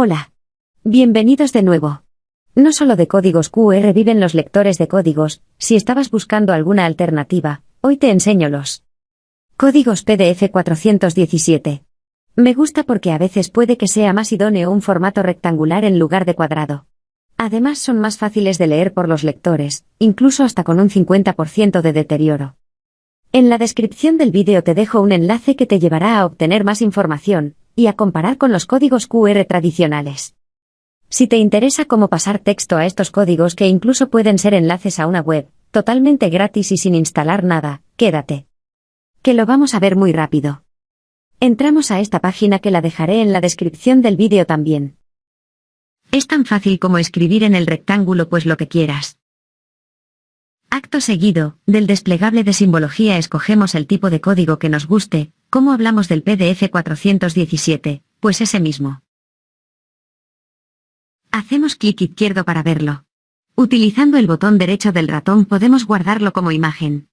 Hola. Bienvenidos de nuevo. No solo de códigos QR viven los lectores de códigos, si estabas buscando alguna alternativa, hoy te enseño los códigos PDF 417. Me gusta porque a veces puede que sea más idóneo un formato rectangular en lugar de cuadrado. Además son más fáciles de leer por los lectores, incluso hasta con un 50% de deterioro. En la descripción del vídeo te dejo un enlace que te llevará a obtener más información, y a comparar con los códigos QR tradicionales. Si te interesa cómo pasar texto a estos códigos que incluso pueden ser enlaces a una web, totalmente gratis y sin instalar nada, quédate. Que lo vamos a ver muy rápido. Entramos a esta página que la dejaré en la descripción del vídeo también. Es tan fácil como escribir en el rectángulo pues lo que quieras. Acto seguido, del desplegable de simbología escogemos el tipo de código que nos guste, como hablamos del PDF 417, pues ese mismo. Hacemos clic izquierdo para verlo. Utilizando el botón derecho del ratón podemos guardarlo como imagen.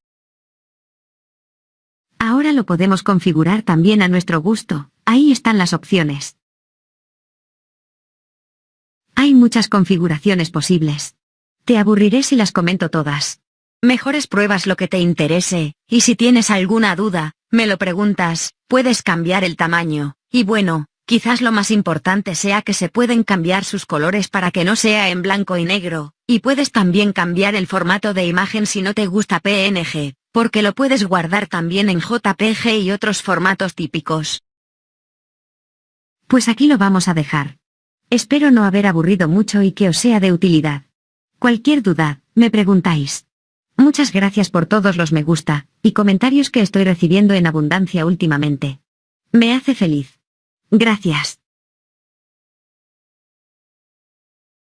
Ahora lo podemos configurar también a nuestro gusto, ahí están las opciones. Hay muchas configuraciones posibles. Te aburriré si las comento todas. Mejores pruebas lo que te interese, y si tienes alguna duda, me lo preguntas, puedes cambiar el tamaño, y bueno, quizás lo más importante sea que se pueden cambiar sus colores para que no sea en blanco y negro, y puedes también cambiar el formato de imagen si no te gusta PNG, porque lo puedes guardar también en JPG y otros formatos típicos. Pues aquí lo vamos a dejar. Espero no haber aburrido mucho y que os sea de utilidad. Cualquier duda, me preguntáis. Muchas gracias por todos los me gusta, y comentarios que estoy recibiendo en abundancia últimamente. Me hace feliz. Gracias.